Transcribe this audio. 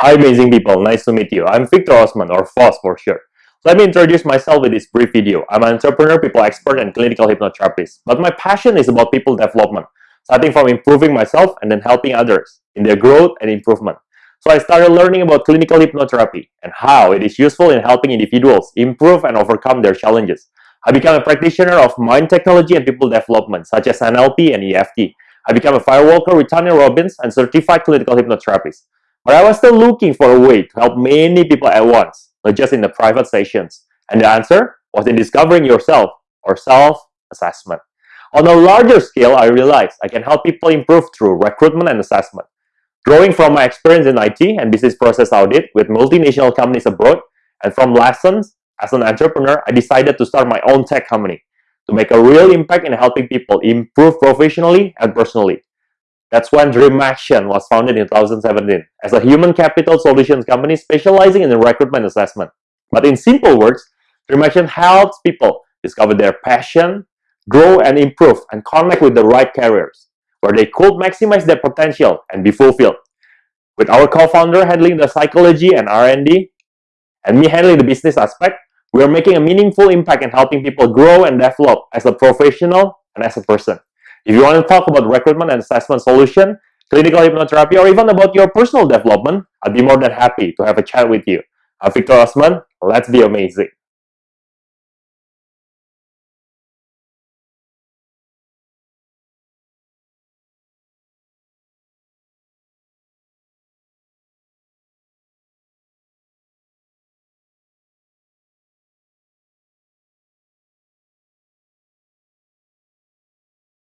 Hi amazing people, nice to meet you. I'm Victor Osman, or Foss for sure. Let me introduce myself with this brief video. I'm an entrepreneur, people expert, and clinical hypnotherapist. But my passion is about people development, starting from improving myself and then helping others in their growth and improvement. So I started learning about clinical hypnotherapy and how it is useful in helping individuals improve and overcome their challenges. I became a practitioner of mind technology and people development, such as NLP and EFT. I became a firewalker with Tony Robbins and certified clinical hypnotherapist. But I was still looking for a way to help many people at once, not just in the private sessions. And the answer was in discovering yourself or self-assessment. On a larger scale, I realized I can help people improve through recruitment and assessment. Growing from my experience in IT and business process audit with multinational companies abroad, and from lessons as an entrepreneur, I decided to start my own tech company to make a real impact in helping people improve professionally and personally. That's when Dream Action was founded in 2017 as a human capital solutions company specializing in recruitment assessment. But in simple words, Dream Action helps people discover their passion, grow and improve, and connect with the right careers where they could maximize their potential and be fulfilled. With our co-founder handling the psychology and R&D, and me handling the business aspect, we are making a meaningful impact in helping people grow and develop as a professional and as a person. If you want to talk about recruitment and assessment solution, clinical hypnotherapy, or even about your personal development, I'd be more than happy to have a chat with you. I'm Victor Osman. Let's be amazing.